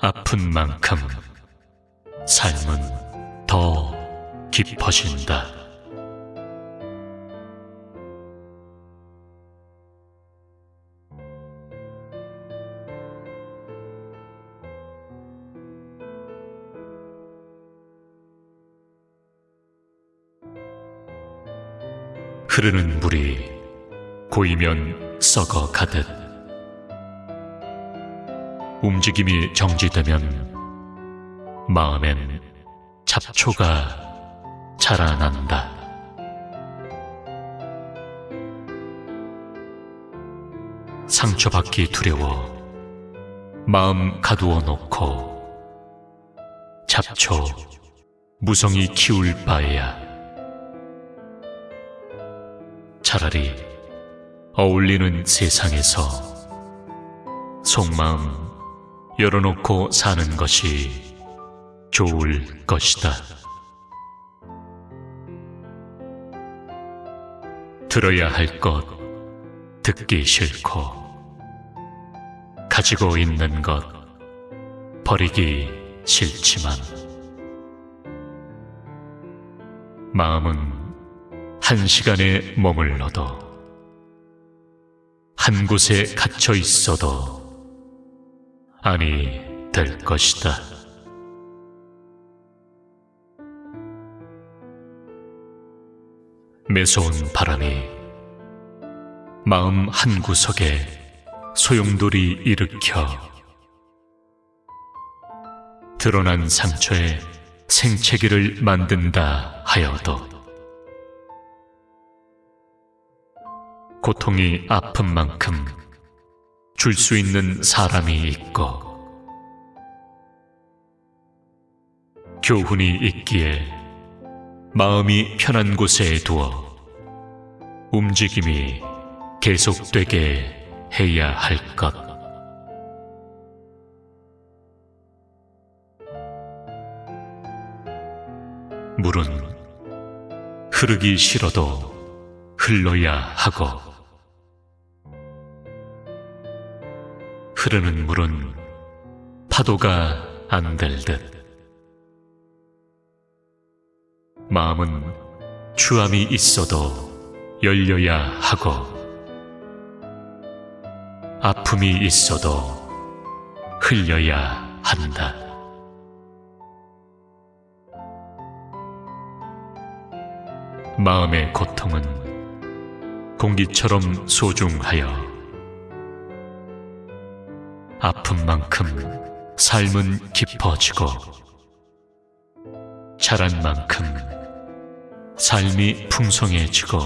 아픈 만큼 삶은 더 깊어진다. 흐르는 물이 고이면 썩어 가듯 움직임이 정지되면 마음엔 잡초가 자라난다. 상처받기 두려워 마음 가두어 놓고 잡초 무성히 키울 바에야 차라리 어울리는 세상에서 속마음 열어놓고 사는 것이 좋을 것이다. 들어야 할 것 듣기 싫고 가지고 있는 것 버리기 싫지만 마음은 한 시간에 머물러도 한 곳에 갇혀 있어도 아니 될 것이다. 매서운 바람이 마음 한 구석에 소용돌이 일으켜 드러난 상처에 생채기를 만든다 하여도 고통이 아픈 만큼 줄 수 있는 사람이 있고 교훈이 있기에 마음이 편한 곳에 두어 움직임이 계속되게 해야 할 것. 물은 흐르기 싫어도 흘러야 하고 흐르는 물은 파도가 안 될 듯. 마음은 추함이 있어도 열려야 하고 아픔이 있어도 흘려야 한다. 마음의 고통은 공기처럼 소중하여 아픈 만큼 삶은 깊어지고 자란 만큼 삶이 풍성해지고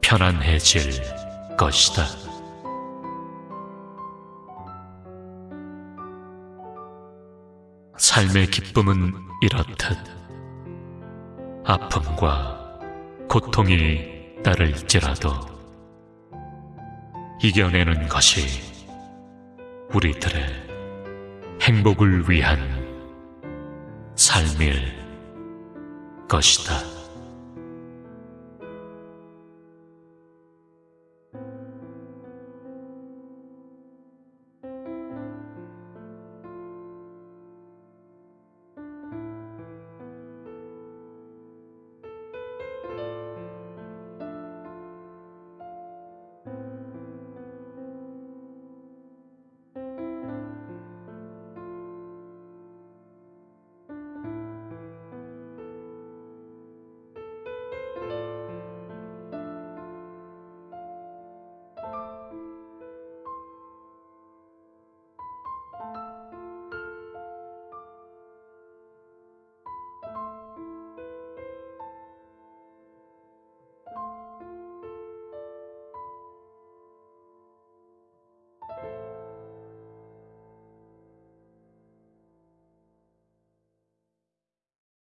편안해질 것이다. 삶의 기쁨은 이렇듯 아픔과 고통이 따를지라도 이겨내는 것이 우리들의 행복을 위한 삶일 것이다.